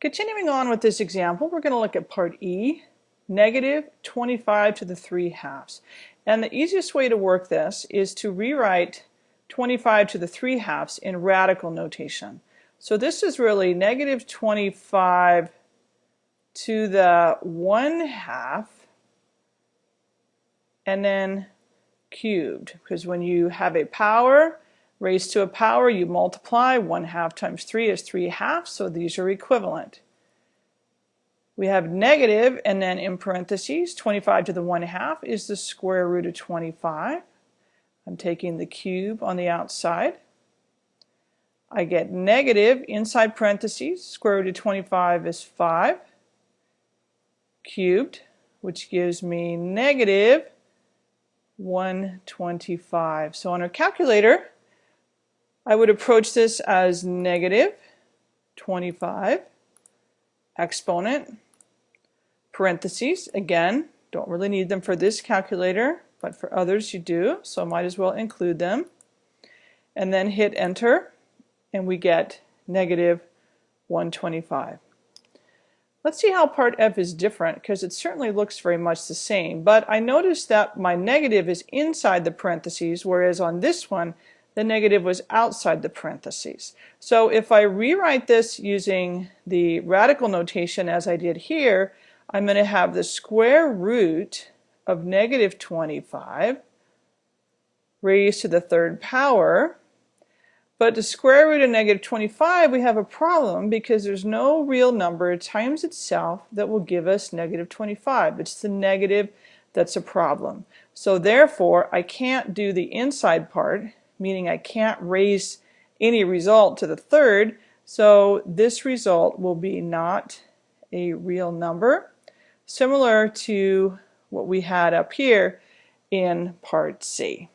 Continuing on with this example, we're going to look at part E, negative 25 to the 3 halves. And the easiest way to work this is to rewrite 25 to the 3 halves in radical notation. So this is really negative 25 to the 1 half and then cubed because when you have a power raised to a power, you multiply. 1 half times 3 is 3 halves, so these are equivalent. We have negative, and then in parentheses, 25 to the 1 half is the square root of 25. I'm taking the cube on the outside. I get negative inside parentheses, square root of 25 is 5 cubed, which gives me negative 125. So on our calculator, I would approach this as negative 25 exponent parentheses. Again, don't really need them for this calculator, but for others you do, so might as well include them. And then hit enter, and we get negative 125. Let's see how part F is different because it certainly looks very much the same, but I notice that my negative is inside the parentheses, whereas on this one the negative was outside the parentheses. So if I rewrite this using the radical notation as I did here, I'm going to have the square root of negative 25 raised to the third power. But the square root of negative 25, we have a problem because there's no real number times itself that will give us negative 25. It's the negative that's a problem. So therefore, I can't do the inside part meaning I can't raise any result to the third, so this result will be not a real number, similar to what we had up here in part C.